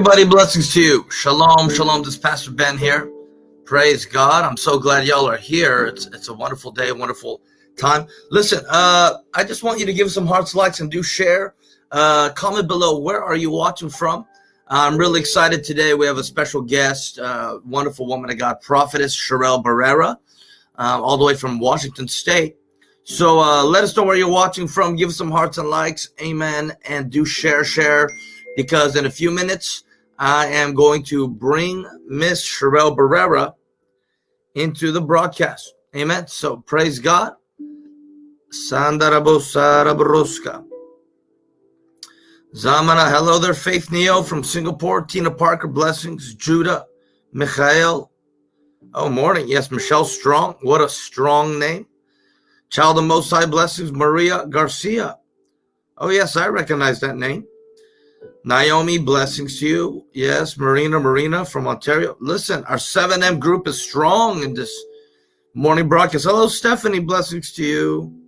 Everybody, blessings to you. Shalom, shalom. This is Pastor Ben here. Praise God. I'm so glad y'all are here. It's, it's a wonderful day, a wonderful time. Listen, uh, I just want you to give some hearts, likes, and do share. Uh, comment below where are you watching from. I'm really excited today. We have a special guest, uh, wonderful woman of God, prophetess Sherelle Barrera, um, all the way from Washington State. So uh, let us know where you're watching from. Give some hearts and likes. Amen. And do share, share because in a few minutes, I am going to bring Miss Sherelle Barrera into the broadcast. Amen. So praise God. Sandarabosarabroska. Zamana, hello there, Faith Neo from Singapore. Tina Parker, blessings. Judah, Michael. Oh, morning. Yes, Michelle Strong. What a strong name. Child of Most High, blessings. Maria Garcia. Oh, yes, I recognize that name. Naomi, blessings to you. Yes, Marina, Marina from Ontario. Listen, our 7M group is strong in this morning broadcast. Hello, Stephanie, blessings to you.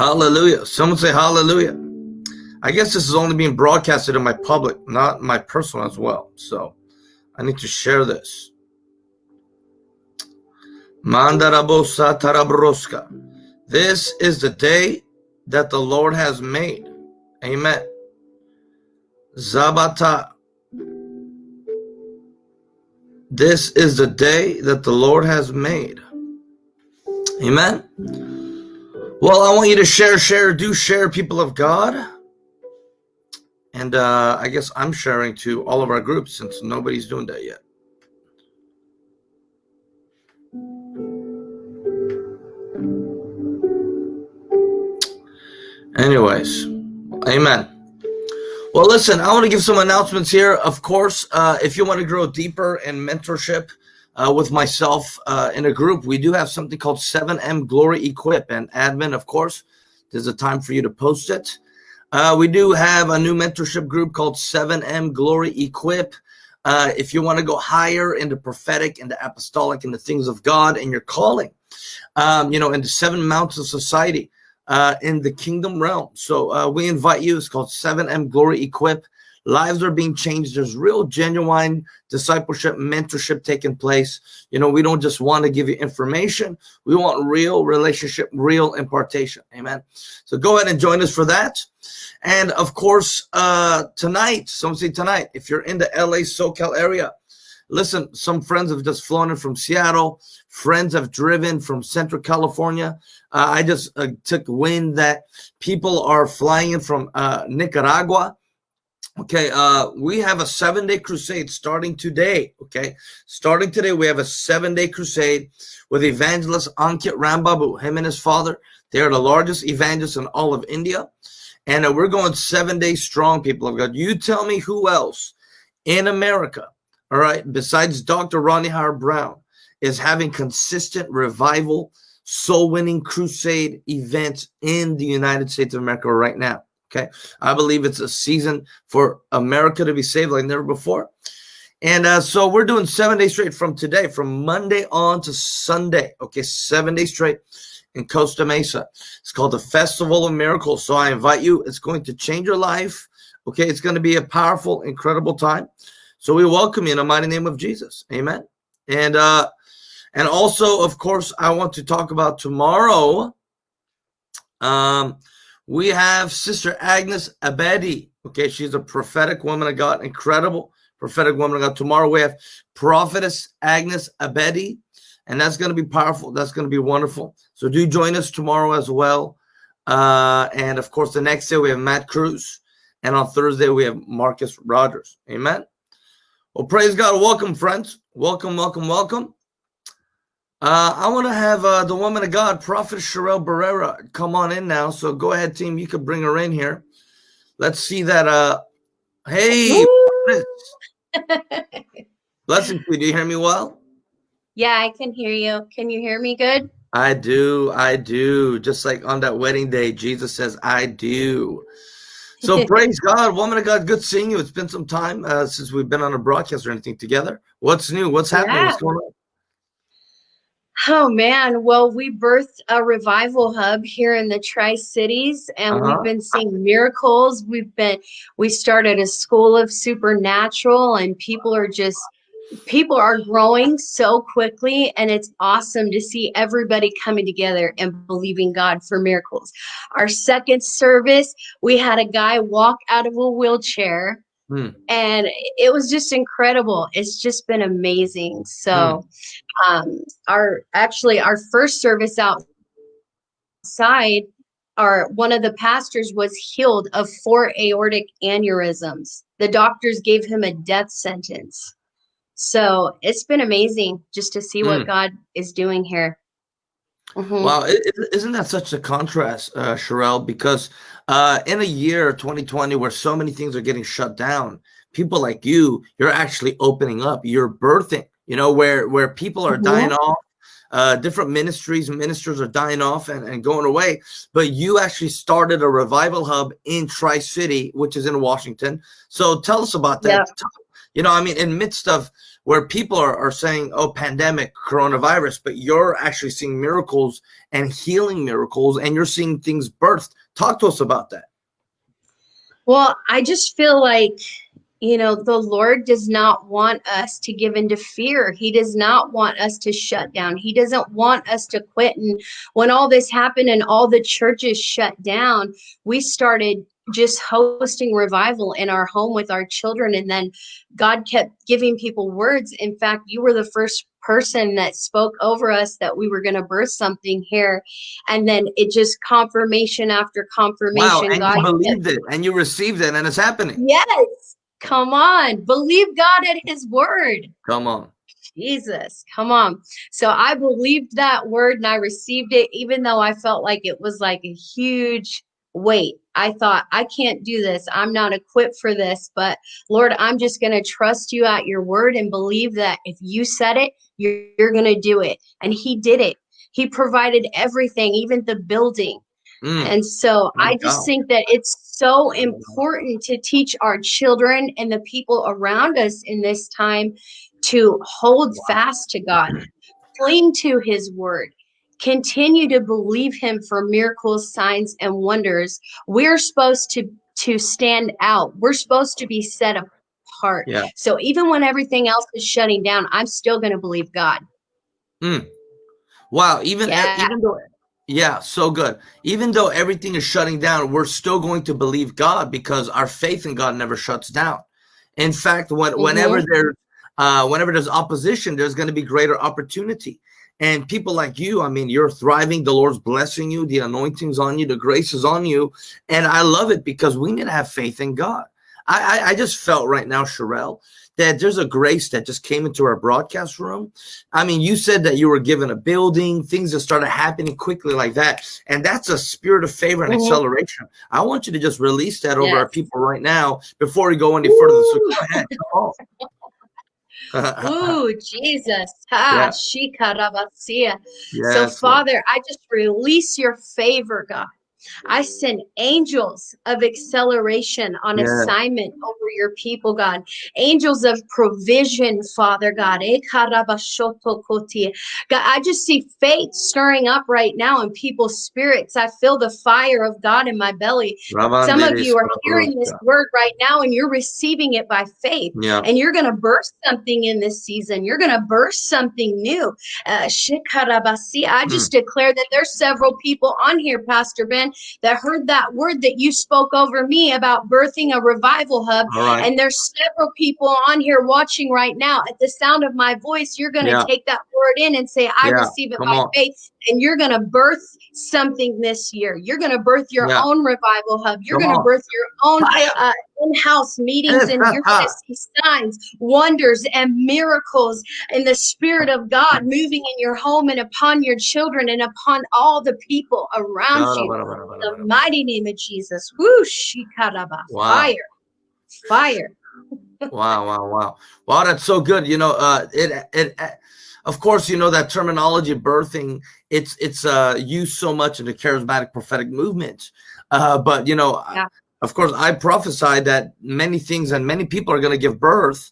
hallelujah. Someone say hallelujah. I guess this is only being broadcasted in my public, not my personal as well. So I need to share this. Mandarabosa tarabroska. This is the day that the Lord has made. Amen. Zabata. This is the day that the Lord has made. Amen. Well, I want you to share, share, do share, people of God. And uh, I guess I'm sharing to all of our groups since nobody's doing that yet. Anyways, amen. Well, listen, I want to give some announcements here. Of course, uh, if you want to grow deeper in mentorship uh, with myself uh, in a group, we do have something called 7M Glory Equip. And admin, of course, there's a time for you to post it. Uh, we do have a new mentorship group called 7M Glory Equip. Uh, if you want to go higher into prophetic, into apostolic, into things of God and your calling, um, you know, into seven mountains of society, uh, in the kingdom realm. So uh, we invite you. It's called 7M Glory Equip. Lives are being changed. There's real, genuine discipleship, mentorship taking place. You know, we don't just want to give you information. We want real relationship, real impartation. Amen. So go ahead and join us for that. And of course, uh, tonight, some say tonight, if you're in the LA SoCal area, listen, some friends have just flown in from Seattle. Friends have driven from Central California. Uh, I just uh, took wind that people are flying in from uh, Nicaragua. Okay, uh, we have a seven-day crusade starting today. Okay, starting today, we have a seven-day crusade with evangelist Ankit Rambabu, him and his father. They are the largest evangelists in all of India. And uh, we're going seven days strong, people of God. You tell me who else in America, all right, besides Dr. Rodney Howard-Browne, is having consistent revival soul winning crusade events in the United States of America right now. Okay. I believe it's a season for America to be saved like never before. And uh, so we're doing seven days straight from today, from Monday on to Sunday. Okay. Seven days straight in Costa Mesa. It's called the Festival of Miracles. So I invite you. It's going to change your life. Okay. It's going to be a powerful, incredible time. So we welcome you in the mighty name of Jesus. Amen. And uh, and also, of course, I want to talk about tomorrow. Um, we have Sister Agnes Abedi. Okay, she's a prophetic woman of God, incredible prophetic woman of God. Tomorrow we have Prophetess Agnes Abedi, and that's going to be powerful. That's going to be wonderful. So do join us tomorrow as well. Uh, and of course, the next day we have Matt Cruz, and on Thursday we have Marcus Rogers. Amen. Well, praise God. Welcome, friends. Welcome, welcome, welcome. Uh, I want to have uh, the woman of God, Prophet Sherelle Barrera, come on in now. So go ahead, team. You could bring her in here. Let's see that. Uh, hey, blessings to you. Do you hear me well? Yeah, I can hear you. Can you hear me good? I do. I do. Just like on that wedding day, Jesus says, I do. So praise God, woman of God. Good seeing you. It's been some time uh, since we've been on a broadcast or anything together. What's new? What's happening? Yeah. What's going on? Oh man, well, we birthed a revival hub here in the Tri Cities, and Uh-huh. we've been seeing miracles. We've been, we started a school of supernatural, and people are just, people are growing so quickly, and it's awesome to see everybody coming together and believing God for miracles. Our second service, we had a guy walk out of a wheelchair Hmm. and it was just incredible. It's just been amazing. So um our actually our first service outside our one of the pastors was healed of four aortic aneurysms. The doctors gave him a death sentence so it's been amazing just to see what Hmm. god is doing here Mhm. Wow, is isn't that such a contrast, uh, Sherelle? Because uh, in a year, 2020, where so many things are getting shut down, people like you, you're actually opening up. You're birthing. You know, where where people are Mhm. dying off, uh, different ministries and ministers are dying off and, and going away. But you actually started a revival hub in Tri City, which is in Washington. So tell us about that. Yeah. You know, I mean, in midst of where people are, are saying, oh, pandemic, coronavirus, but you're actually seeing miracles and healing miracles and you're seeing things birthed. Talk to us about that. Well, I just feel like, you know, the Lord does not want us to give into fear. He does not want us to shut down. He doesn't want us to quit. And when all this happened and all the churches shut down, we started just hosting revival in our home with our children. And then God kept giving people words. In fact, you were the first person that spoke over us that we were going to birth something here. And then it just confirmation after confirmation. Wow. And God you kept believed it and you received it and it's happening. Yes. Come on. Believe God at his word. Come on. Jesus. Come on. So I believed that word and I received it, even though I felt like it was like a huge weight. I thought, I can't do this. I'm not equipped for this. But Lord, I'm just going to trust you at your word and believe that if you said it, you're, you're going to do it. And he did it. He provided everything, even the building. Mm. And so I just think that it's so important to teach our children and the people around us in this time to hold fast to God, cling to his word, continue to believe him for miracles, signs, and wonders. We're supposed to to stand out. We're supposed to be set apart. Yeah. So even when everything else is shutting down, I'm still going to believe God. Wow. Even, Yeah. even though, yeah, so good. Even though everything is shutting down, we're still going to believe God because our faith in God never shuts down. In fact, when, whenever there's uh, whenever there's opposition, there's going to be greater opportunity. And people like you, I mean, you're thriving. The Lord's blessing you. The anointing's on you. The grace is on you. And I love it because we need to have faith in God. I, I, I just felt right now, Sherelle, that there's a grace that just came into our broadcast room. I mean, you said that you were given a building, things just started happening quickly like that. And that's a spirit of favor and Mhm. acceleration. I want you to just release that over our people right now before we go any further. So go ahead. Ooh, Jesus. Ha, Yeah. So, Father, I just release your favor, God. I send angels of acceleration on Yes. assignment over your people, God. Angels of provision, Father God. Eh. God, I just see faith stirring up right now in people's spirits. I feel the fire of God in my belly. Some of you are hearing this word right now and you're receiving it by faith Yeah. and you're going to burst something in this season. You're going to burst something new. Uh, shikarabasi. I just declare that there's several people on here, Pastor Ben, that heard that word that you spoke over me about birthing a revival hub. Right. And there's several people on here watching right now. At the sound of my voice, you're going to Yeah. take that word in and say, I Yeah, receive it come by on. faith. And you're going to birth something this year. You're going to birth your Yeah. own revival hub. You're going to birth your own uh, in-house meetings and you're going to see signs wonders and miracles in the spirit of god moving in your home and upon your children and upon all the people around you the mighty name of jesus Whoo, shikaraba. Wow. fire fire wow, wow, wow. Wow, that's so good. You know, uh it it uh, of course, you know that terminology birthing, it's it's uh used so much in the charismatic prophetic movement. Uh but you know, Yeah. of course, I prophesied that many things and many people are going to give birth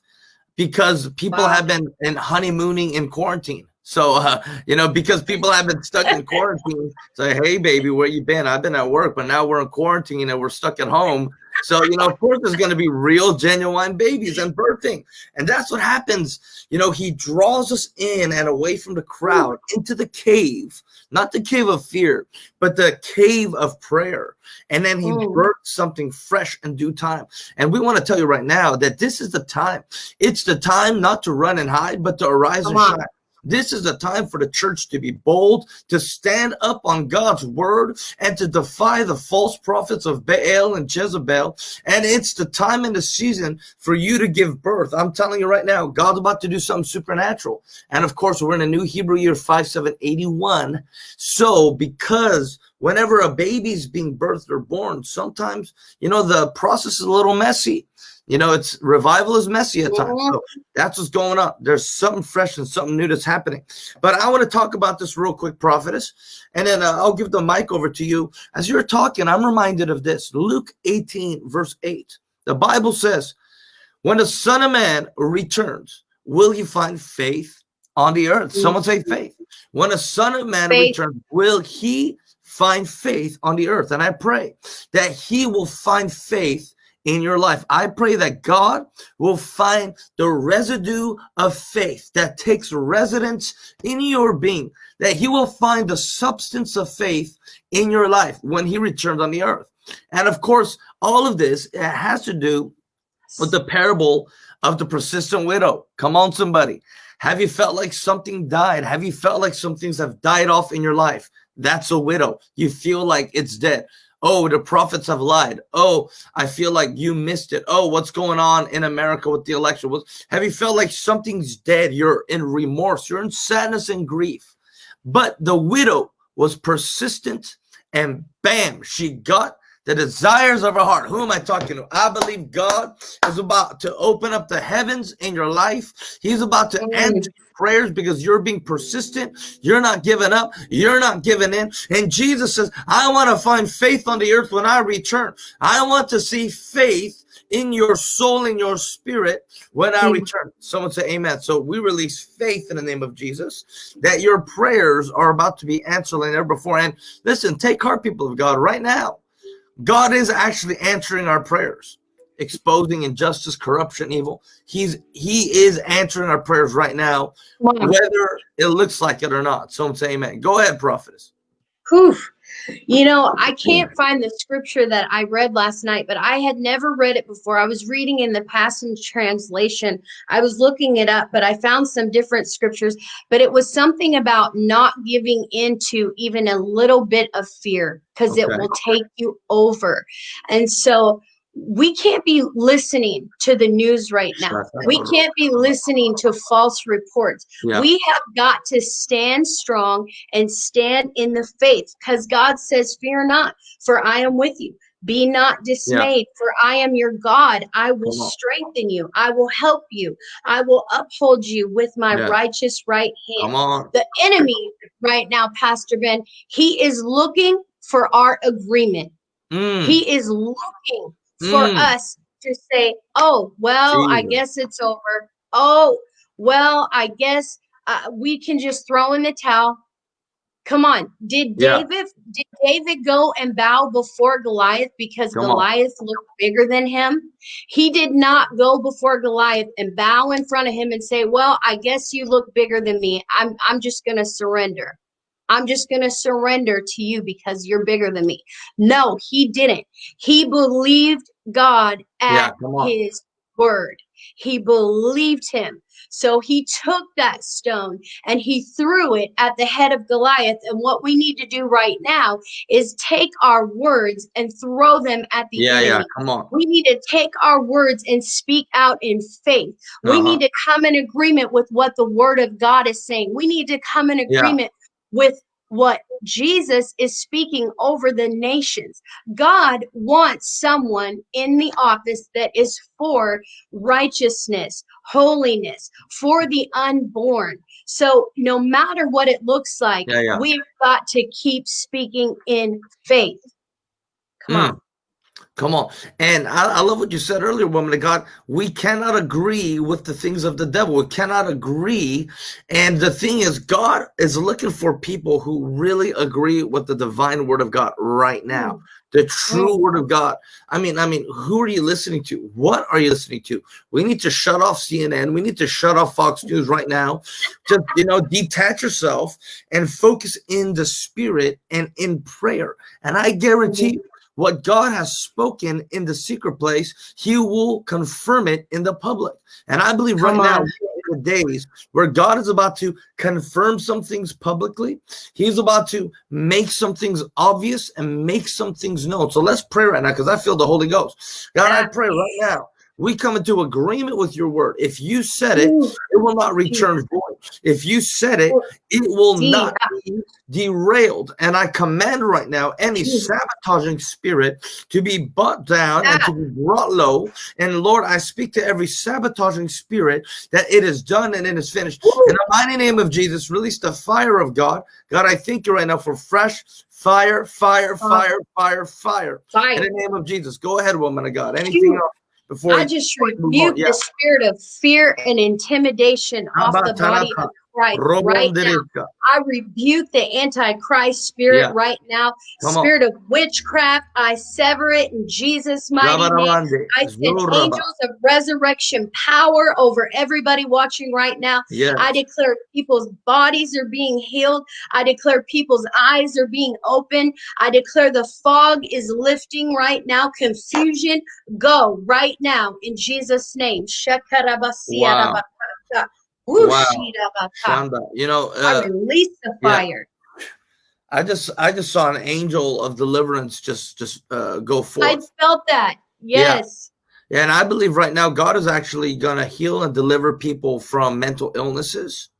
because people Wow. have been in honeymooning in quarantine. So, uh, you know, because people have been stuck in quarantine, say, hey, baby, where you been? I've been at work, but now we're in quarantine and we're stuck at home. So, you know, of course, there's going to be real, genuine babies and birthing. And that's what happens. You know, he draws us in and away from the crowd into the cave, not the cave of fear, but the cave of prayer. And then he mm. birthed something fresh in due time. And we want to tell you right now that this is the time. It's the time not to run and hide, but to arise Come and on. shine. This is the time for the church to be bold, to stand up on God's word, and to defy the false prophets of Baal and Jezebel. And it's the time and the season for you to give birth. I'm telling you right now, God's about to do something supernatural. And of course, we're in a new Hebrew year 5781. So because whenever a baby's being birthed or born, sometimes, you know, the process is a little messy. You know, it's revival is messy at times. So that's what's going on. There's something fresh and something new that's happening. But I want to talk about this real quick, prophetess, and then uh, I'll give the mic over to you. As you're talking, I'm reminded of this Luke 18, verse 8. The Bible says, When the Son of Man returns, will he find faith on the earth? Someone say faith. When the Son of Man faith. returns, will he find faith on the earth? And I pray that he will find faith in your life. I pray that God will find the residue of faith that takes residence in your being, that he will find the substance of faith in your life when he returns on the earth. And of course, all of this has to do with the parable of the persistent widow. Come on, somebody. Have you felt like something died? Have you felt like some things have died off in your life? That's a widow. You feel like it's dead. Oh, the prophets have lied. Oh, I feel like you missed it. Oh, what's going on in America with the election? Was have you felt like something's dead? You're in remorse. You're in sadness and grief. But the widow was persistent and bam, she got the desires of our heart. Who am I talking to? I believe God is about to open up the heavens in your life. He's about to answer prayers because you're being persistent. You're not giving up. You're not giving in. And Jesus says, I want to find faith on the earth when I return. I want to see faith in your soul, in your spirit when I return. Someone say amen. So we release faith in the name of Jesus that your prayers are about to be answered like never before. And listen, take heart, people of God, right now. God is actually answering our prayers exposing injustice, corruption, evil. He's he is answering our prayers right now, wow. whether it looks like it or not. So I'm saying, amen. Go ahead, prophetess. Whew. You know, I can't find the scripture that I read last night, but I had never read it before. I was reading in the Passion Translation. I was looking it up, but I found some different scriptures. But it was something about not giving into even a little bit of fear because okay. it will take you over. And so we can't be listening to the news right now. We can't be listening to false reports. Yeah. We have got to stand strong and stand in the faith because God says, Fear not, for I am with you. Be not dismayed, yeah. for I am your God. I will strengthen you. I will help you. I will uphold you with my yeah. righteous right hand. The enemy right now, Pastor Ben, he is looking for our agreement. Mm. He is looking for mm. us to say, oh, well. I guess it's over. Oh, well, I guess uh, we can just throw in the towel. Come on. Did yeah. David did David go and bow before Goliath because Come Goliath on. looked bigger than him? He did not go before Goliath and bow in front of him and say, "Well, I guess you look bigger than me. I'm I'm just going to surrender." I'm just going to surrender to you because you're bigger than me. No, he didn't. He believed God at yeah, his word. He believed him. So he took that stone and he threw it at the head of Goliath. And what we need to do right now is take our words and throw them at the yeah, enemy. Yeah, come on. We need to take our words and speak out in faith. Uh-huh. We need to come in agreement with what the word of God is saying. We need to come in agreement with what Jesus is speaking over the nations. God wants someone in the office that is for righteousness, holiness, for the unborn. So no matter what it looks like, yeah, yeah. we've got to keep speaking in faith. Come mm. on. Come on. And I, I, love what you said earlier, woman of God. We cannot agree with the things of the devil. We cannot agree. And the thing is, God is looking for people who really agree with the divine word of God right now. Mm. The true word of God. I mean, I mean, who are you listening to? What are you listening to? We need to shut off CNN. We need to shut off Fox News right now. Just, you know, detach yourself and focus in the spirit and in prayer. And I guarantee you, what God has spoken in the secret place, he will confirm it in the public. And I believe Come right on. now, the days where God is about to confirm some things publicly. He's about to make some things obvious and make some things known. So let's pray right now because I feel the Holy Ghost. God, I pray right now we come into agreement with your word. If you said it, it will not return void. If you said it, it will not be derailed. And I command right now any sabotaging spirit to be brought down and to be brought low. And Lord, I speak to every sabotaging spirit that it is done and it is finished. In the mighty name of Jesus, release the fire of God. God, I thank you right now for fresh fire, fire, fire, fire, fire. fire. In the name of Jesus. Go ahead, woman of God. Anything else? Before I just rebuke yeah. the spirit of fear and intimidation off the body of Christ right now. I rebuke the antichrist spirit yeah. right now. Come spirit on. of witchcraft, I sever it in Jesus' mighty name. I send angels of resurrection power over everybody watching right now. Yes. I declare people's bodies are being healed. I declare people's eyes are being opened. I declare the fog is lifting right now. Confusion, go right now in Jesus' name. Wow. Wow. You know, uh, I release the fire. Yeah. I just I just saw an angel of deliverance just just uh, go forth. I felt that. Yes. Yeah. And I believe right now God is actually going to heal and deliver people from mental illnesses,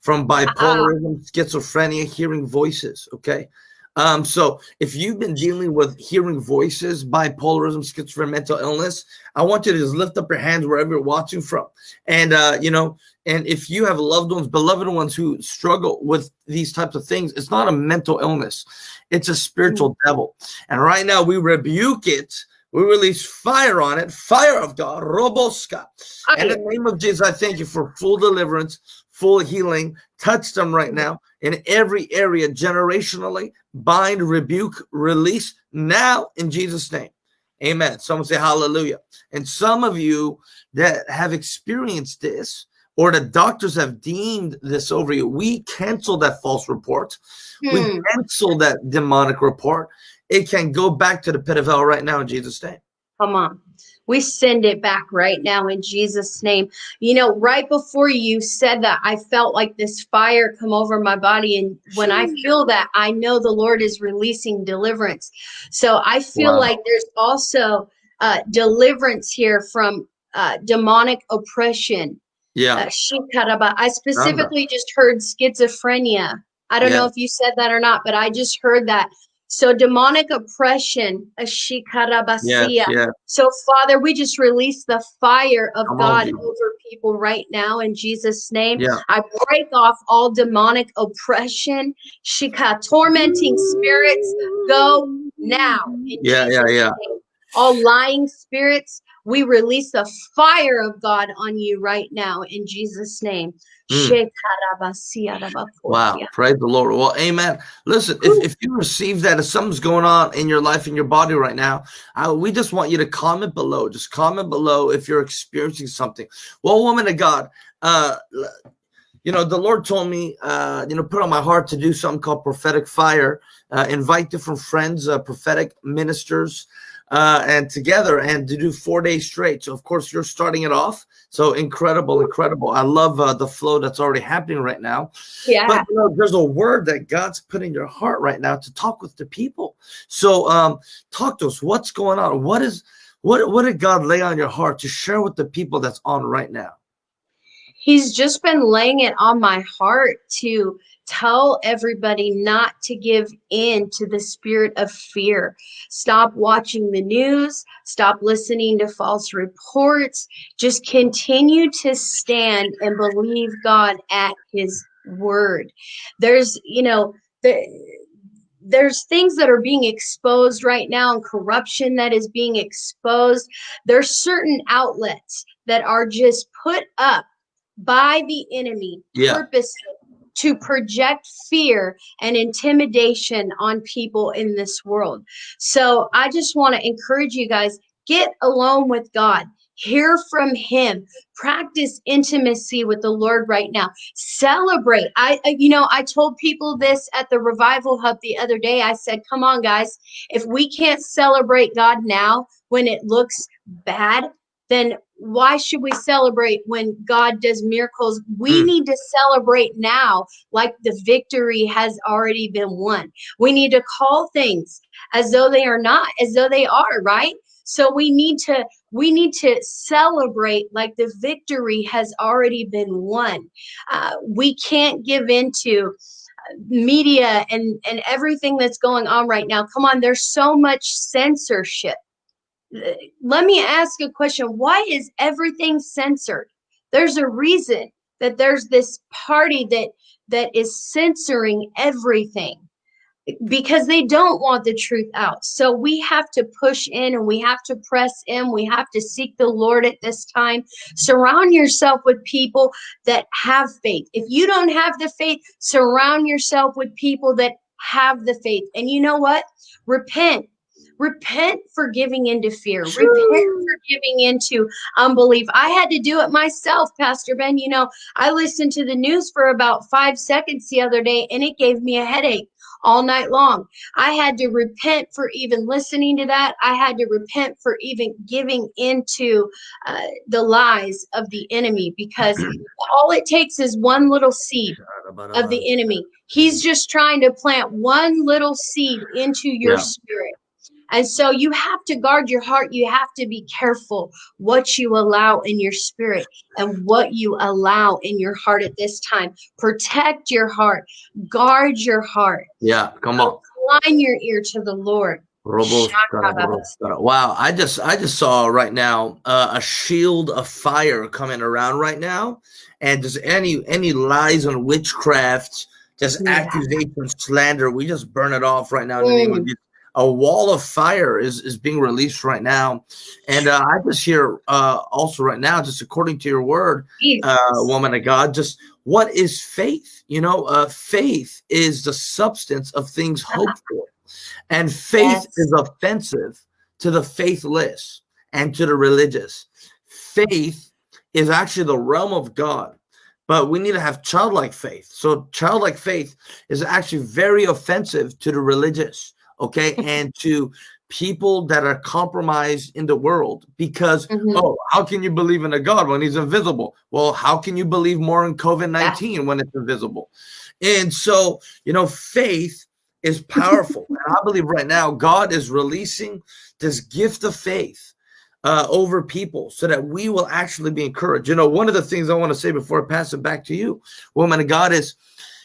from bipolarism, uh -uh. schizophrenia, hearing voices. Okay. Um, so if you've been dealing with hearing voices, bipolarism, schizophrenia, mental illness, I want you to just lift up your hands wherever you're watching from. And, uh, you know, and if you have loved ones, beloved ones who struggle with these types of things, it's not a mental illness. It's a spiritual mm -hmm. devil. And right now we rebuke it. We release fire on it, fire of God, Roboska. Okay. In the name of Jesus, I thank you for full deliverance, full healing. Touch them right now in every area generationally. Bind, rebuke, release now in Jesus' name. Amen. Someone say hallelujah. And some of you that have experienced this, or the doctors have deemed this over you, we cancel that false report. Hmm. We cancel that demonic report. It can go back to the pit of hell right now in Jesus' name. Come on. We send it back right now in Jesus' name. You know, right before you said that, I felt like this fire come over my body. And when I feel that, I know the Lord is releasing deliverance. So I feel wow. like there's also uh, deliverance here from uh, demonic oppression. Yeah. Uh, I specifically just heard schizophrenia. I don't yeah. know if you said that or not, but I just heard that so demonic oppression, yeah, yeah. So Father, we just release the fire of Come God on, over people right now in Jesus' name. Yeah. I break off all demonic oppression, shika tormenting spirits. Go now. Yeah, Jesus yeah, yeah. Name. All lying spirits, we release the fire of God on you right now in Jesus' name. Mm. Wow, praise the Lord. Well, amen. Listen, if, if you receive that, if something's going on in your life, in your body right now, I, we just want you to comment below. Just comment below if you're experiencing something. Well, woman of God, uh, you know, the Lord told me, uh, you know, put on my heart to do something called prophetic fire, uh, invite different friends, uh, prophetic ministers, uh, and together and to do four days straight. So of course you're starting it off. So incredible, incredible. I love uh, the flow that's already happening right now. Yeah. But you know, there's a word that God's put in your heart right now to talk with the people. So um, talk to us. What's going on? What is what what did God lay on your heart to share with the people that's on right now? He's just been laying it on my heart to Tell everybody not to give in to the spirit of fear. Stop watching the news. Stop listening to false reports. Just continue to stand and believe God at his word. There's, you know, the, there's things that are being exposed right now and corruption that is being exposed there's certain outlets that are just put up by the enemy Yeah. purposely to project fear and intimidation on people in this world. So I just want to encourage you guys get alone with God. Hear from him. Practice intimacy with the Lord right now. Celebrate. I I- you know, I told people this at the revival hub the other day. I said, "Come on guys, if we can't celebrate God now when it looks bad, then why should we celebrate when God does miracles? We Mm. need to celebrate now like the victory has already been won. We need to call things as though they are not, as though they are, right? So we need to we need to celebrate like the victory has already been won. Uh, we can't give into uh, media and and everything that's going on right now. Come on, there's so much censorship let me ask a question. Why is everything censored? There's a reason that there's this party that that is censoring everything because they don't want the truth out. So we have to push in and we have to press in. We have to seek the lord at this time. Surround yourself with people that have faith. If you don't have the faith surround yourself with people that have the faith. And you know what? Repent repent for giving into fear. Repent for giving into unbelief. I had to do it myself pastor ben. You know i listened to the news for about five seconds the other day and it gave me a headache all night long. I had to repent for even listening to that. I had to repent for even giving into uh, the lies of the enemy because all it takes is one little seed of the enemy he's just trying to plant one little seed into your Yeah. spirit and so you have to guard your heart. You have to be careful what you allow in your spirit and what you allow in your heart at this time. Protect your heart, guard your heart, Yeah. Come on. incline your ear to the Lord. Wow, I just I just saw right now uh, a shield of fire coming around right now, and just any any lies on witchcraft, just Yeah. accusations, slander, we just burn it off right now in the name of Mm. Jesus. A wall of fire is is being released right now, and uh, I just hear uh, also right now, just according to your word, uh, woman of God, just what is faith? You know, uh, faith is the substance of things hoped for, and faith Yes. is offensive to the faithless and to the religious. Faith is actually the realm of God, but we need to have childlike faith. So, childlike faith is actually very offensive to the religious, okay, and to people that are compromised in the world because Mhm. oh how can you believe in a god when he's invisible? Well how can you believe more in covid-19 when it's invisible? And so you know faith is powerful. And i believe right now god is releasing this gift of faith uh, over people so that we will actually be encouraged. You know one of the things i want to say before i pass it back to you woman of god is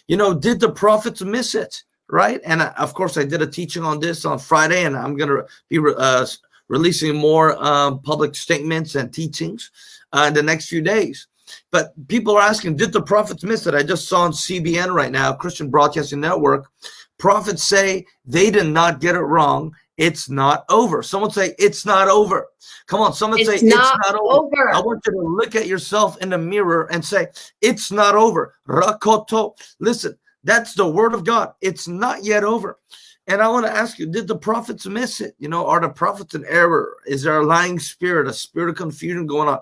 you know did the prophets miss it right and uh, of course i did a teaching on this on friday and i'm going to be re- uh, releasing more um, public statements and teachings uh, in the next few days but people are asking did the prophets miss it i just saw on cbn right now christian broadcasting network prophets say they did not get it wrong it's not over someone say it's not over come on someone say It's it's not not over over. I want you to look at yourself in the mirror and say, It's not over. Rakoto. Listen, that's the word of God. It's not yet over. And I want to ask you, did the prophets miss it? You know, are the prophets in error? Is there a lying spirit, a spirit of confusion going on?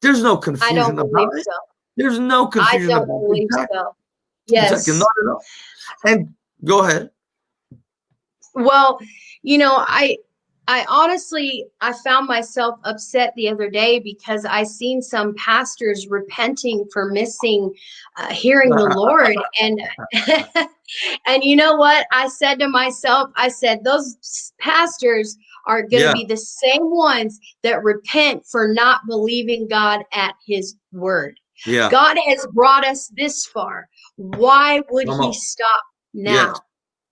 There's no confusion I don't believe it. so. There's no confusion I don't believe. Exactly. so. Yes. Exactly. Not at all. And go ahead. Well, you know, I I honestly I found myself upset the other day because I seen some pastors repenting for missing uh, hearing the Lord and and you know what I said to myself I said those pastors are going to Yeah. be the same ones that repent for not believing God at his word. Yeah. God has brought us this far. Why would Come he on. stop now?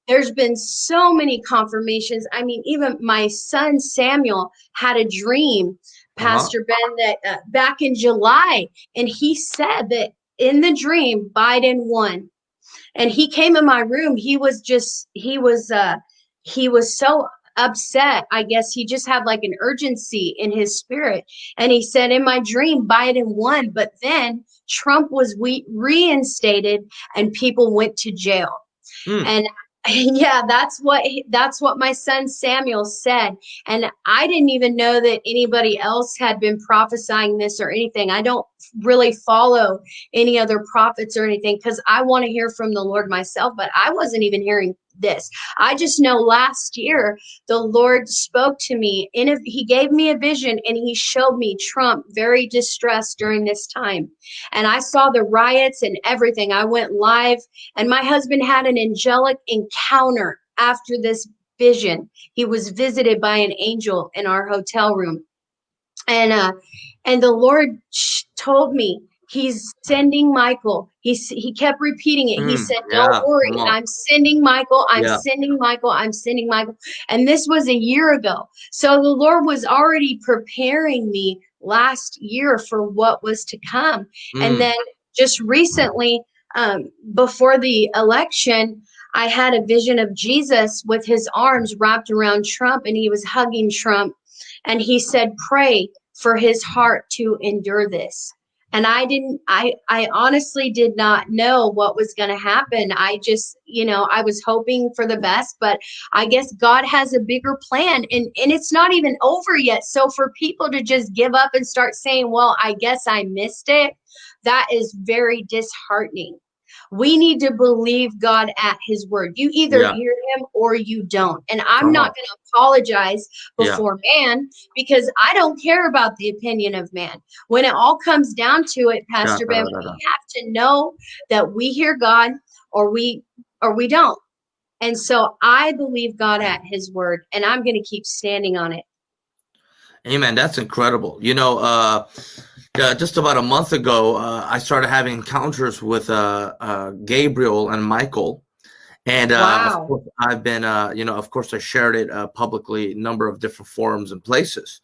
There's been so many confirmations. I mean, even my son Samuel had a dream, Uh-huh. Pastor Ben, that uh, back in July, and he said that in the dream, Biden won. and he came in my room he was just he was uh he was so upset i guess he just had like an urgency in his spirit and he said in my dream biden won but then trump was we reinstated and people went to jail mm. and yeah that's what that's what my son samuel said. And i didn't even know that anybody else had been prophesying this or anything. I don't really follow any other prophets or anything because i want to hear from the lord myself but i wasn't even hearing this. I just know last year the Lord spoke to me and he gave me a vision and he showed me Trump very distressed during this time. And I saw the riots and everything. I went live and my husband had an angelic encounter after this vision. He was visited by an angel in our hotel room. And uh and the Lord told me he's sending Michael. He's he kept repeating it. Mm, he said, "Don't yeah, worry, I'm sending Michael. I'm yeah. sending Michael. I'm sending Michael." And this was a year ago. So the Lord was already preparing me last year for what was to come. Mm. And then just recently, um, before the election, I had a vision of Jesus with his arms wrapped around Trump, and he was hugging Trump, and he said, "Pray." For his heart to endure this and i didn't i i honestly did not know what was going to happen. I just you know i was hoping for the best but i guess god has a bigger plan and and it's not even over yet. So for people to just give up and start saying well i guess i missed it that is very disheartening we need to believe God at his word. You either yeah. hear him or you don't. And I'm uh-huh. not going to apologize before yeah. man because I don't care about the opinion of man. When it all comes down to it, Pastor yeah. Ben, we have to know that we hear God or we or we don't. And so I believe God at his word and I'm going to keep standing on it. Amen. That's incredible. You know, uh uh, just about a month ago, uh, I started having encounters with uh, uh Gabriel and Michael. And uh, wow. I've been, uh, you know, of course, I shared it publicly, a number of different forums and places.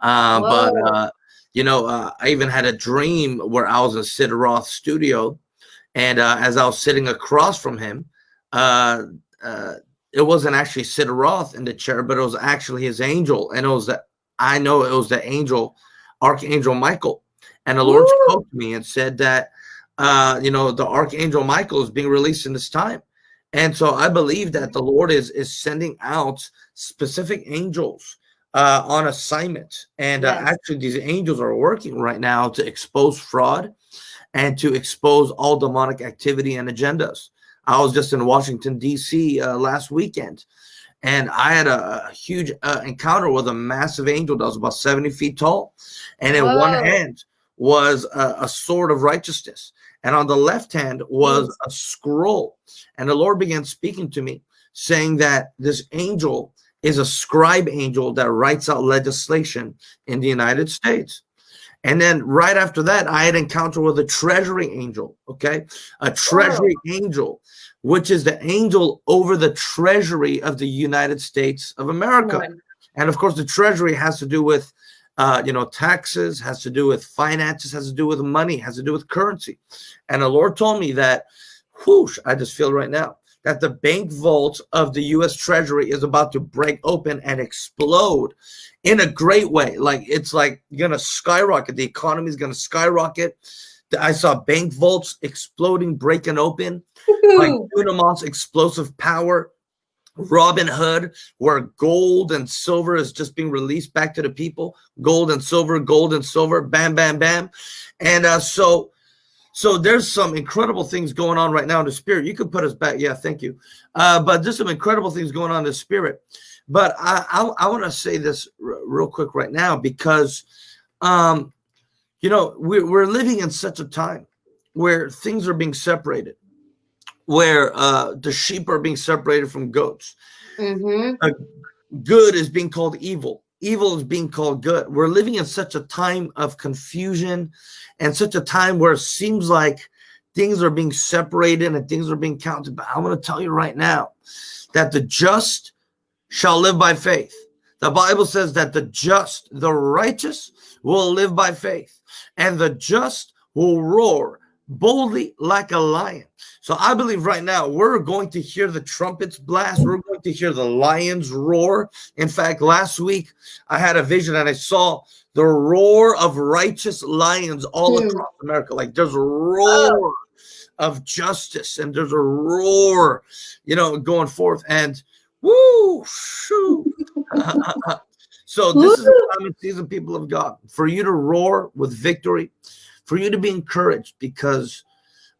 but, you know, I even had a dream where I was in Sid Roth's studio. And as I was sitting across from him, it wasn't actually Sid Roth in the chair, but it was actually his angel. And it was the, I know it was the angel, Archangel Michael. And the Lord Woo! spoke to me and said that, uh, you know, the Archangel Michael is being released in this time. And so I believe that the Lord is is sending out specific angels uh, on assignment. And uh, actually, these angels are working right now to expose fraud and to expose all demonic activity and agendas. I was just in Washington, D.C. Uh, last weekend, and I had a, a huge uh, encounter with a massive angel that was about 70 feet tall. And in Whoa. one hand, was a, a, sword of righteousness, and on the left hand was a scroll. And the Lord began speaking to me, saying that this angel is a scribe angel that writes out legislation in the United States. And then right after that, I had an encounter with a treasury angel, okay? A treasury angel, which is the angel over the treasury of the United States of America. And of course, the treasury has to do with uh, you know, taxes, has to do with finances, has to do with money, has to do with currency. And the Lord told me that, whoosh, I just feel right now, that the bank vault of the U.S. Treasury is about to break open and explode in a great way. Like it's like gonna skyrocket. The economy is gonna skyrocket. I saw bank vaults exploding, breaking open, like Dunamis explosive power Robinhood, where gold and silver is just being released back to the people. Gold and silver, gold and silver, bam, bam, bam. And uh, so, so there's some incredible things going on right now in the spirit. You could put us back. Yeah, thank you. Uh, but there's some incredible things going on in the spirit. But I, I, I want to say this real quick right now because, um, you know, we're, we're living in such a time where things are being separated where uh, the sheep are being separated from goats. Mm-hmm. Uh, good is being called evil. Evil is being called good. We're living in such a time of confusion and such a time where it seems like things are being separated and things are being counted. But I'm going to tell you right now that the just shall live by faith. The Bible says that the just, the righteous, will live by faith, and the just will roar boldly like a lion. So I believe right now we're going to hear the trumpets blast. We're going to hear the lions roar. In fact, last week I had a vision and I saw the roar of righteous lions all mm. across America. Like there's a roar of justice and there's a roar, you know, going forth. And woo, shoo. so this is the time season, people of God, for you to roar with victory, for you to be encouraged because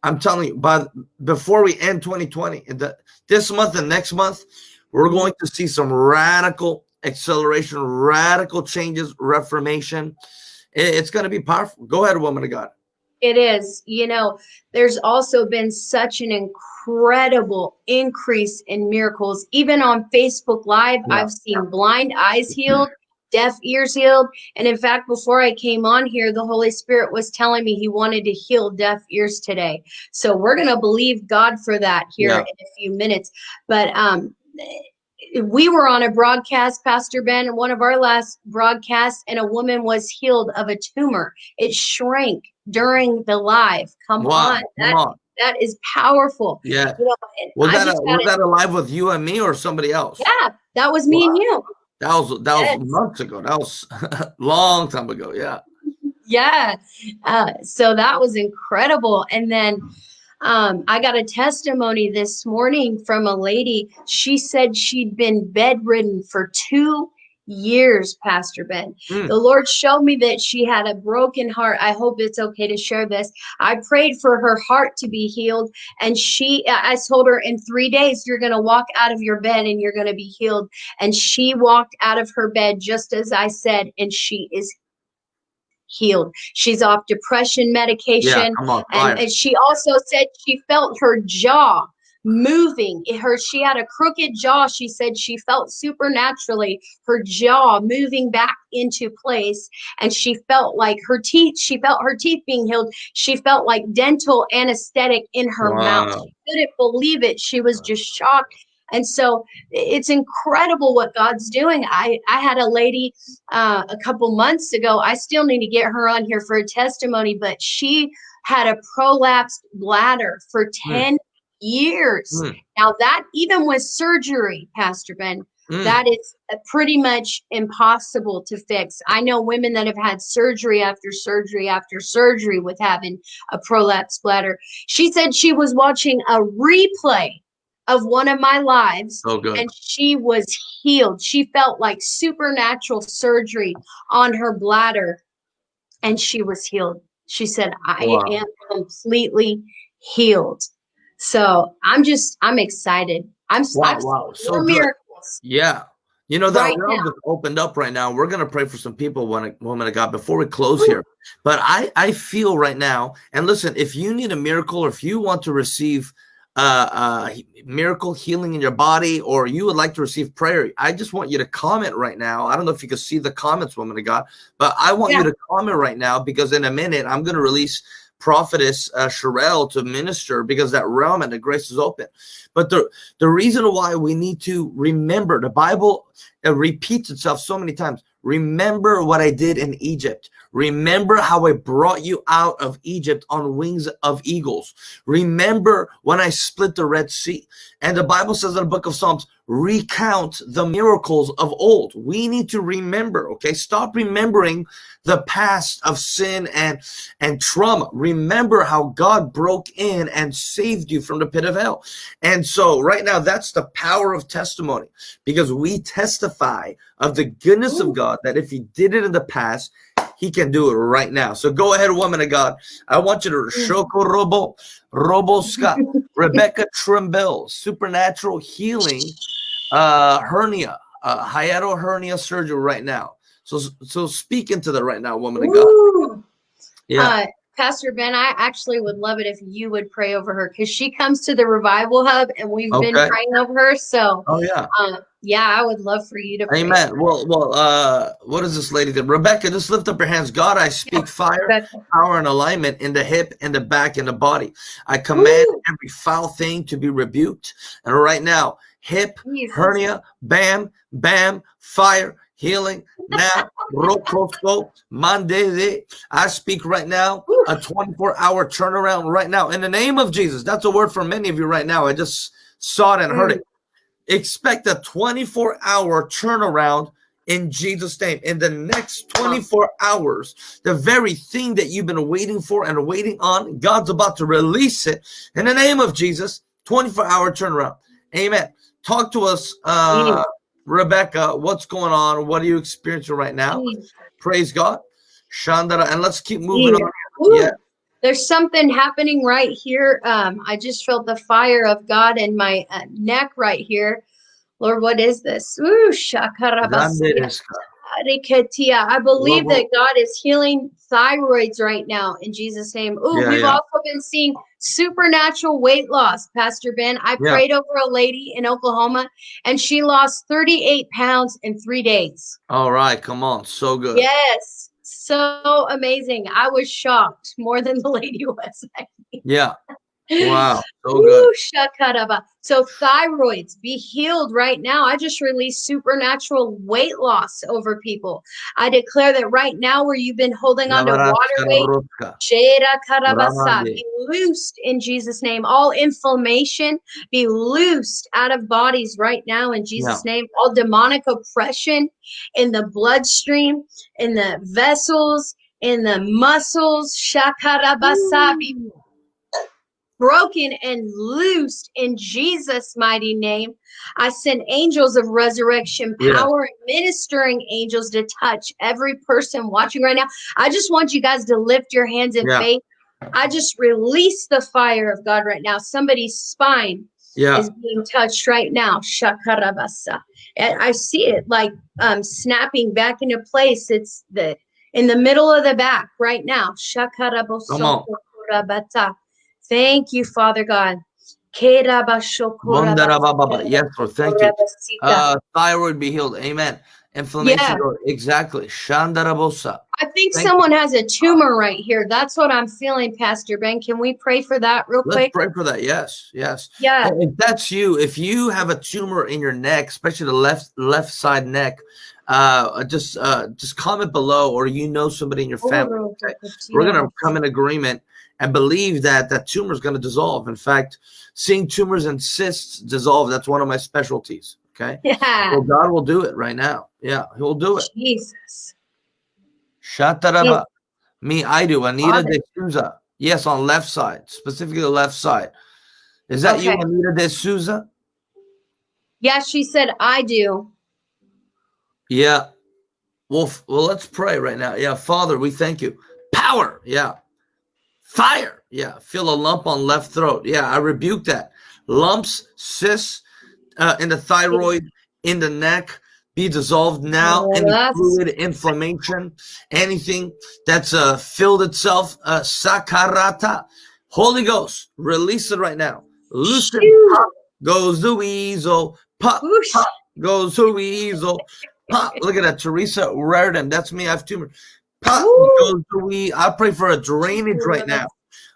I'm telling you, by before we end 2020, the, this month and next month, we're going to see some radical acceleration, radical changes, reformation. It, it's going to be powerful. Go ahead, woman of God. It is. You know, there's also been such an incredible increase in miracles. Even on Facebook Live, yeah. I've seen blind eyes healed, deaf ears healed. And in fact, before I came on here, the Holy Spirit was telling me he wanted to heal deaf ears today. So we're going to believe God for that here yeah. in a few minutes. But um, we were on a broadcast, Pastor Ben, one of our last broadcasts, and a woman was healed of a tumor. It shrank during the live. Come wow, on. That, come on. that is powerful. Yeah. You know, was that, a, was that a live with you and me or somebody else? Yeah, that was me wow. and you. That was that yes. was months ago. That was a long time ago. Yeah. Yeah. Uh, so that was incredible. And then um, I got a testimony this morning from a lady. She said she'd been bedridden for two years, Pastor Ben. Mm. The Lord showed me that she had a broken heart. I hope it's okay to share this. I prayed for her heart to be healed, and she, I told her, in three days, you're going to walk out of your bed and you're going to be healed. And she walked out of her bed just as I said, and she is healed. She's off depression medication. Yeah, and, and she also said she felt her jaw moving. Her she had a crooked jaw she said she felt supernaturally her jaw moving back into place and she felt like her teeth she felt her teeth being healed. She felt like dental anesthetic in her wow. mouth. She couldn't believe it. She was just shocked. And so it's incredible what god's doing. I i had a lady uh, a couple months ago i still need to get her on here for a testimony but she had a prolapsed bladder for hmm. 10 years. Mm. Now, that even with surgery, Pastor Ben, mm. that is pretty much impossible to fix. I know women that have had surgery after surgery after surgery with having a prolapse bladder. She said she was watching a replay of one of my lives oh, and she was healed. She felt like supernatural surgery on her bladder and she was healed. She said, I wow. am completely healed. So I'm just I'm excited. I'm wow, wow. so miracles. Yeah. You know that right realm opened up right now. We're gonna pray for some people, when woman of God, before we close here. But I I feel right now, and listen, if you need a miracle, or if you want to receive uh, uh, miracle healing in your body, or you would like to receive prayer, I just want you to comment right now. I don't know if you can see the comments, woman of God, but I want yeah. you to comment right now because in a minute I'm going to release prophetess uh, Sherelle to minister because that realm and the grace is open. But the, the reason why we need to remember, the Bible uh, repeats itself so many times. Remember what I did in Egypt. Remember how I brought you out of Egypt on wings of eagles. Remember when I split the Red Sea. And the Bible says in the book of Psalms, recount the miracles of old. We need to remember, okay? Stop remembering the past of sin and, and trauma. Remember how God broke in and saved you from the pit of hell. And so right now, that's the power of testimony because we testify of the goodness of God that if he did it in the past, he can do it right now. So go ahead, woman of God. I want you to mm. Shoko Robo, Robo Scott, Rebecca Trimble, supernatural healing, uh, hernia, uh, hiatal hernia surgery right now. So, so speak into that right now, woman of God. Yeah. Uh, Pastor Ben, I actually would love it if you would pray over her because she comes to the revival hub and we've okay. been praying over her. So, oh yeah, uh, yeah, I would love for you to. Amen. Well, well, uh, what is this lady? That Rebecca, just lift up your hands. God, I speak yeah, fire, Rebecca. power, and alignment in the hip, in the back, in the body. I command Woo. every foul thing to be rebuked, and right now, hip, Jesus. hernia, bam, bam, fire healing now. Rokosko, Mande. I speak right now a 24 hour turnaround right now in the name of Jesus. That's a word for many of you right now. I just saw it and heard it. Expect a 24 hour turnaround in Jesus' name. In the next 24 hours, the very thing that you've been waiting for and waiting on, God's about to release it in the name of Jesus. 24 hour turnaround. Amen. Talk to us, uh, Rebecca. What's going on? What are you experiencing right now? Praise God. Shandara. And let's keep moving on. Ooh, Yeah. There's something happening right here. Um, I just felt the fire of God in my uh, neck right here. Lord, what is this? Ooh, shakarabasi. I believe Lord, that God is healing thyroids right now in Jesus' name. Ooh, Yeah, we've yeah. also been seeing supernatural weight loss, Pastor Ben. I Yeah. prayed over a lady in Oklahoma and she lost 38 pounds in three days. All right. Come on. So good. Yes, so amazing. I was shocked more than the lady was. Yeah. Wow. So good. Ooh. So thyroids be healed right now. I just released supernatural weight loss over people. I declare that right now where you've been holding on to water weight, be loosed in Jesus' name. All inflammation be loosed out of bodies right now in Jesus' name. All demonic oppression in the bloodstream, in the vessels, in the muscles, shakarabasa, be broken and loosed in Jesus' mighty name. I send angels of resurrection power and ministering angels to touch every person watching right now. I just want you guys to lift your hands in Yeah. faith. I just release the fire of God right now. Somebody's spine Yeah. is being touched right now. Shakarabasa. And I see it like um, snapping back into place. It's the in the middle of the back right now. Come on. Shakarabosokorabata. Thank you, Father God. Yes, Lord. Thank you. Uh, thyroid be healed. Amen. Inflammation. Yeah. Lord. Exactly. Shandarabosa. I think thank you. someone has a tumor right here. That's what I'm feeling, Pastor Ben. Can we pray for that real Let's quick? pray for that. Yes. Yes. Yeah. If that's you, if you have a tumor in your neck, especially the left left side neck, uh, just uh, just comment below, or you know somebody in your family. We're gonna come in agreement and believe that that tumor is gonna dissolve. In fact, seeing tumors and cysts dissolve, that's one of my specialties. Okay, Yeah. so God will do it right now. Yeah, He'll do it. Jesus. Shataraba. Me, I do. Anita Father. de Souza. Yes, on left side, specifically the left side. Is that you, Anita de Souza? Yeah, she said, I do. Yeah. Well, well, let's pray right now. Yeah, Father, we thank you. Power. Yeah. Fire. Yeah. Feel a lump on left throat. Yeah, I rebuke that. Lumps, cysts uh, in the thyroid, in the neck, be dissolved now. Any fluid, inflammation, anything that's uh, filled itself, uh, sakarata. Holy Ghost, release it right now. Loosen. Pop goes the weasel. Pop pop goes the weasel. Pop. Look at that, Teresa Raridan. That's me. I have tumor. Pop goes the we. I pray for a drainage right now.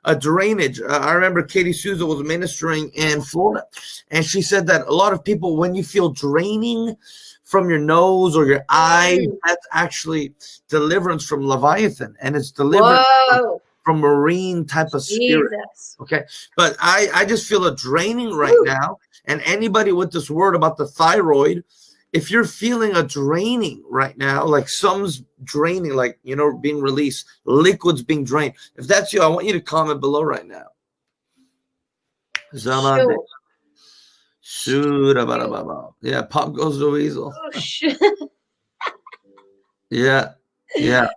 A drainage. Uh, I remember Katie Souza was ministering in Florida, and she said that a lot of people, when you feel draining from your nose or your eye, that's actually deliverance from Leviathan, and it's deliverance Whoa. from marine type of spirit. Jesus. Okay. But I, I just feel a draining right Woo. now. And anybody with this word about the thyroid, if you're feeling a draining right now, like some's draining, like, you know, being released, liquids being drained. If that's you, I want you to comment below right now. Zamande. Shoo-da-ba-da-ba-ba. Yeah, pop goes the weasel. Oh, Whoosh. Yeah, yeah.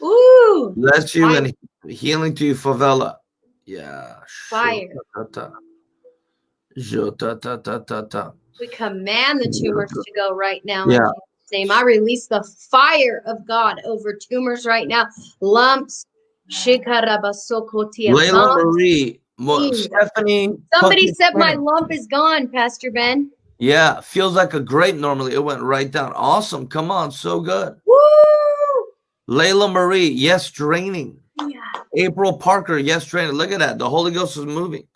Ooh. Bless you and healing to you, favela. Yeah. Fire. Shoo-ta-ta-ta. Shoo-ta-ta-ta-ta-ta. We command the tumors to go right now. Yeah. Name. I release the fire of God over tumors right now. Lumps. Layla. Marie, Mo- Mm. Stephanie. Somebody said my lump is gone, Pastor Ben. Yeah, feels like a grape normally. It went right down. Awesome. Come on. So good. Woo! Layla Marie, yes, draining. Yeah. April Parker, yes, draining. Look at that. The Holy Ghost is moving.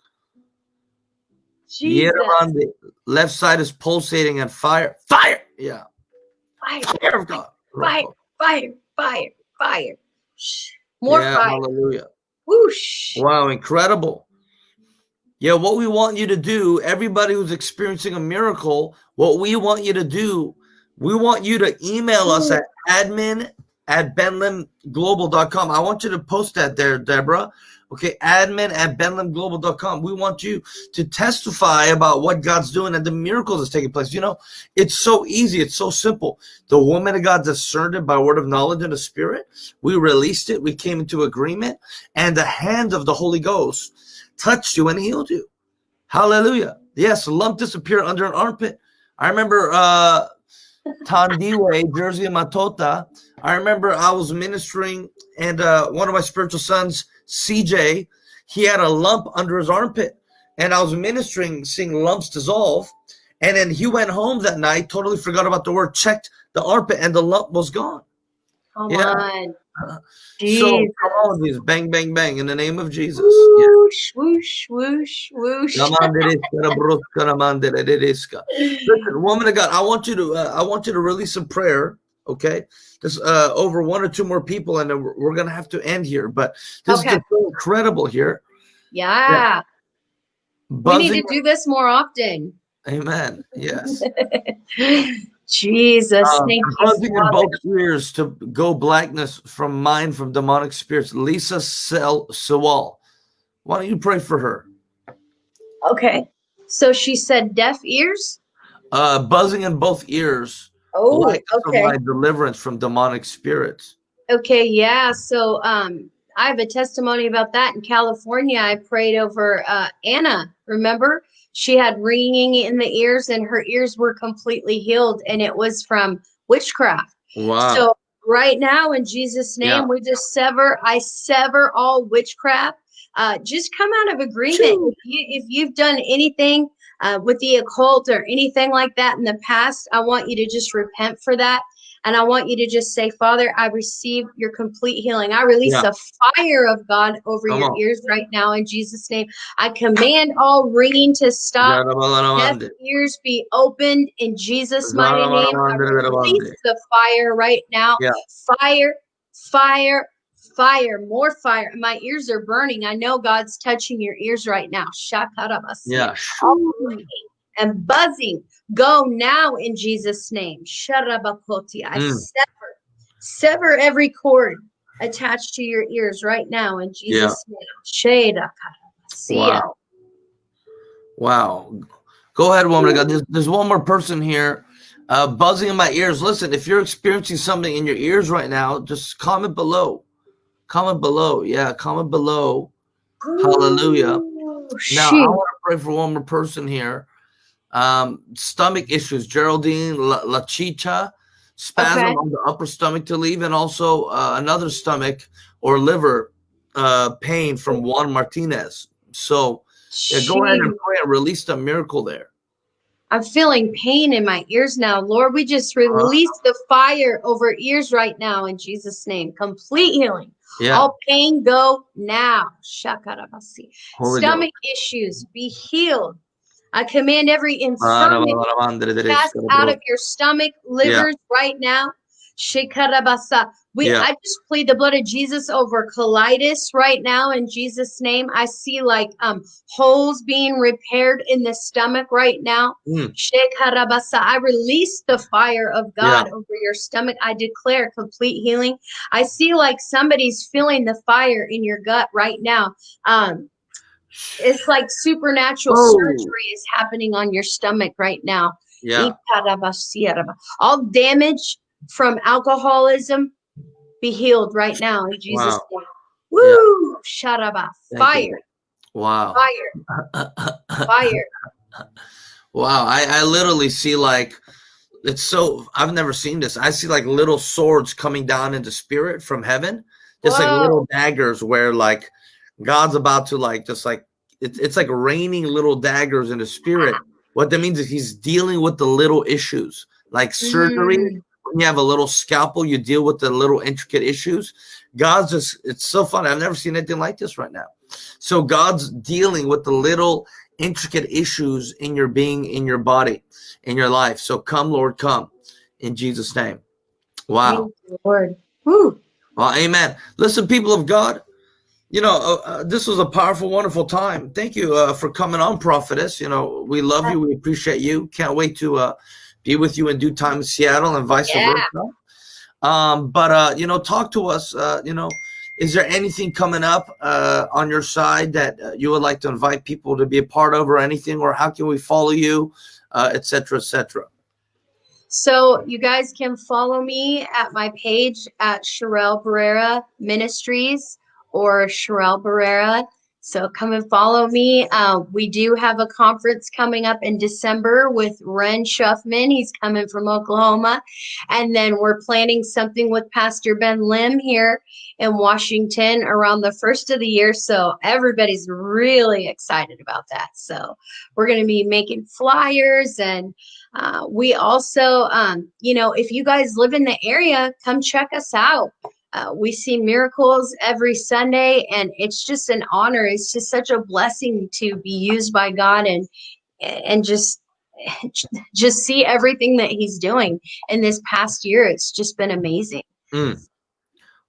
Jesus. the left side is pulsating and fire. Fire. Yeah. fire, Fire of God. fire, fire, fire, fire. More yeah, fire. hallelujah. Whoosh. Wow, incredible. Yeah, what we want you to do, everybody who's experiencing a miracle, what we want you to do, we want you to email us at admin at benlimglobal.com. I want you to post that there, Deborah. Okay, admin at benlimglobal.com. We want you to testify about what God's doing and the miracles that's taking place. You know, it's so easy, it's so simple. The woman of God discerned it by word of knowledge and the spirit. We released it, we came into agreement, and the hand of the Holy Ghost touched you and healed you. Hallelujah. Yes, lump disappeared under an armpit. I remember uh Tandiwe, Jersey Matota. I remember I was ministering and uh one of my spiritual sons, CJ, he had a lump under his armpit. And I was ministering, seeing lumps dissolve. And then he went home that night, totally forgot about the word, checked the armpit, and the lump was gone. Come Yeah. on. So Jesus. come on, Jesus. Bang, bang, bang in the name of Jesus. Yeah. Whoosh, whoosh, whoosh, whoosh. Listen, woman of God, I want you to uh, I want you to release a prayer. Okay, just uh, over one or two more people, and then we're, we're gonna have to end here. But this Okay. is so incredible here. Yeah. yeah. We need to do this more often. Amen. Yes, Jesus, Um, thank you. buzzing in both ears to go blackness from mind from demonic spirits. Lisa Sel Sewall, why don't you pray for her? Okay. So she said deaf ears? Uh, buzzing in both ears. Oh, of okay. my deliverance from demonic spirits. Okay, yeah. So um I have a testimony about that in California. I prayed over uh Anna, remember? She had ringing in the ears and her ears were completely healed and it was from witchcraft. Wow. So right now in Jesus name Yeah. we just sever I sever all witchcraft. Uh just come out of agreement. If you if you've done anything uh, with the occult or anything like that in the past, I want you to just repent for that. And I want you to just say, Father, I receive your complete healing. I release Yeah. a fire of God over Come your on. ears right now in Jesus' name. I command all ringing to stop. Deaf ears be opened in Jesus' mighty name. I release the fire right now. Yeah. Fire, fire, fire, more fire. My ears are burning. I know God's touching your ears right now. Shakarabasi. Yeah. And buzzing go now in Jesus' name. Sharabakoti. I Mm. sever, sever every cord attached to your ears right now in Jesus' name. Sheda Wow. Wow. Go ahead, woman of God. There's, there's one more person here. Uh, buzzing in my ears. Listen, if you're experiencing something in your ears right now, just comment below. Comment below. Yeah, comment below. Hallelujah. Ooh, Now, I want to pray for one more person here. Um, stomach issues. Geraldine La, La Chicha, spasm Okay. on the upper stomach to leave, and also uh, another stomach or liver uh, pain from Juan Martinez. So, yeah, go ahead and pray and release the miracle there. I'm feeling pain in my ears now. Lord, we just release the fire over ears right now in Jesus' name. Complete healing. Yeah, All pain go now. Shakarabasi. Stomach issues be healed. I command every infirmity pass out of your stomach, livers right now. Shikarabasa. We Yeah. I just plead the blood of Jesus over colitis right now in Jesus' name. I see like um holes being repaired in the stomach right now. Mm. I release the fire of God over your stomach. I declare complete healing. I see like somebody's feeling the fire in your gut right now. Um it's like supernatural Oh. surgery is happening on your stomach right now. Yeah, All damage from alcoholism be healed right now in Jesus' Wow. name. Woo! Sharaba. Thank Fire, you. wow. fire, fire. Wow, I, I literally see like it's so I've never seen this. I see like little swords coming down into spirit from heaven, just like little daggers where like God's about to like just like it's it's like raining little daggers in the spirit. What that means is he's dealing with the little issues, like surgery. Mm. When you have a little scalpel, you deal with the little intricate issues. God's just it's so fun. I've never seen anything like this right now. So God's dealing with the little intricate issues in your being, in your body, in your life. So come, Lord, come in Jesus' name. Wow. You, Lord. Woo. Well, amen. Listen, people of God, you know, uh, uh, this was a powerful, wonderful time. Thank you uh, for coming on, Prophetess. You know, we love you. We appreciate you. Can't wait to uh, be with you in due time in Seattle and vice yeah. versa. Um, but, uh, you know, talk to us. Uh, you know, is there anything coming up on your side that you would like to invite people to be a part of or anything? Or how can we follow you, etc., etc.? So you guys can follow me at my page at Sherelle Barrera Ministries or Sherelle Barrera. So come and follow me. Uh, we do have a conference coming up in December with Ren Shuffman. He's coming from Oklahoma. And then we're planning something with Pastor Ben Lim here in Washington around the first of the year. So everybody's really excited about that. So we're going to be making flyers and uh, we also, um, you know, if you guys live in the area, come check us out. Uh, we see miracles every Sunday, and it's just an honor. It's just such a blessing to be used by God and and just just see everything that He's doing in this past year. It's just been amazing. Mm.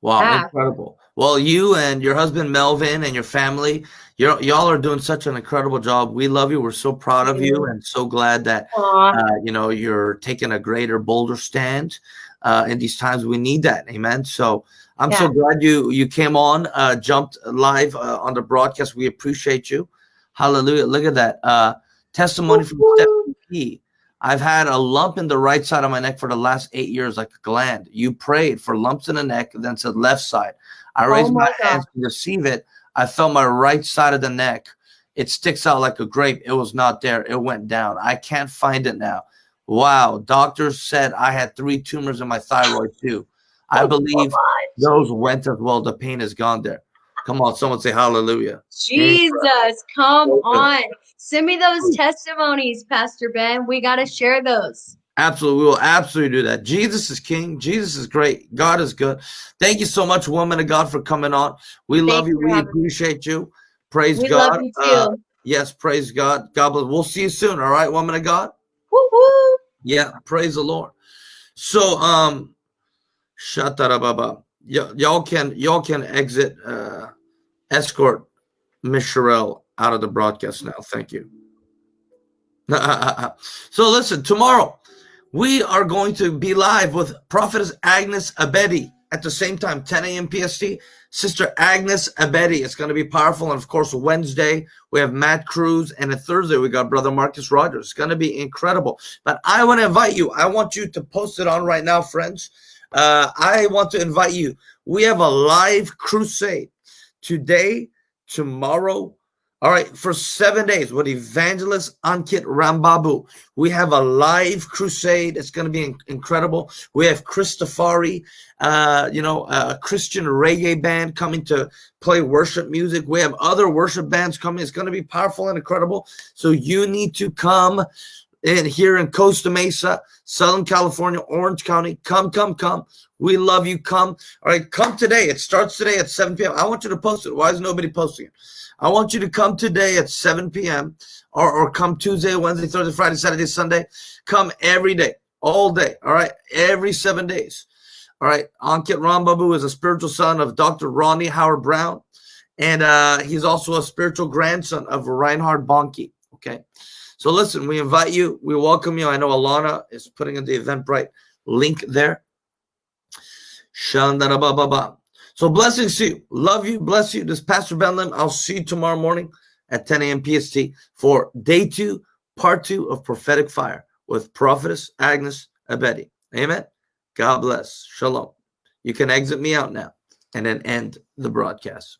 Wow, yeah. incredible. Well, you and your husband Melvin and your family, you're, y'all are doing such an incredible job. We love you. We're so proud of you and so glad that uh, you know you're taking a greater, bolder stand uh, in these times. We need that. Amen. So I'm yeah. so glad you you came on, uh, jumped live uh, on the broadcast. We appreciate you. Hallelujah. Look at that. Uh, testimony from Stephanie P. I've had a lump in the right side of my neck for the last eight years, like a gland. You prayed for lumps in the neck, then said left side. I oh raised oh my, my hands to receive it. I felt my right side of the neck. It sticks out like a grape. It was not there. It went down. I can't find it now. Wow. Doctors said I had three tumors in my thyroid too. I oh, believe those went as well. The pain is gone there. Come on, someone say hallelujah. Jesus, come on. Send me those testimonies, Pastor Ben. We got to share those. Absolutely. We will absolutely do that. Jesus is king. Jesus is great. God is good. Thank you so much, woman of God, for coming on. We Thanks love you. We appreciate you. Praise we God. Uh, yes, praise God. God bless. We'll see you soon. All right, woman of God. Woo-hoo. Yeah, praise the Lord. So, um, shatarababa. y'all can y'all can exit uh escort Miss Sherelle out of the broadcast now. Thank you. so listen, tomorrow we are going to be live with Prophetess Agnes Abedi at the same time, 10 a.m. PST. Sister Agnes Abedi. It's going to be powerful. And of course, Wednesday, we have Matt Cruz. And a Thursday, we got Brother Marcus Rogers. It's going to be incredible. But I want to invite you. I want you to post it on right now, friends. Uh, I want to invite you. We have a live crusade today, tomorrow, all right, for seven days with evangelist Ankit Rambabu. We have a live crusade. It's going to be incredible. We have Christafari, uh, you know, a Christian reggae band coming to play worship music. We have other worship bands coming. It's going to be powerful and incredible. So you need to come in here in Costa Mesa, Southern California, Orange County. Come, come, come. We love you. Come. All right, come today. It starts today at 7 p.m. I want you to post it. Why is nobody posting it? I want you to come today at 7 p.m. Or, or come Tuesday, Wednesday, Thursday, Friday, Saturday, Sunday. Come every day, all day. All right, every seven days. All right, Ankit Rambabu is a spiritual son of Dr. Rodney Howard-Browne, and uh, he's also a spiritual grandson of Reinhard Bonnke. Okay, so listen, we invite you, we welcome you. I know Alana is putting in the Eventbrite link there. So blessings to you. Love you. Bless you. This is Pastor Ben Lim. I'll see you tomorrow morning at 10 a.m. PST for day two, part two of Prophetic Fire with Prophetess Agnes Abedi. Amen. God bless. Shalom. You can exit me out now and then end the broadcast.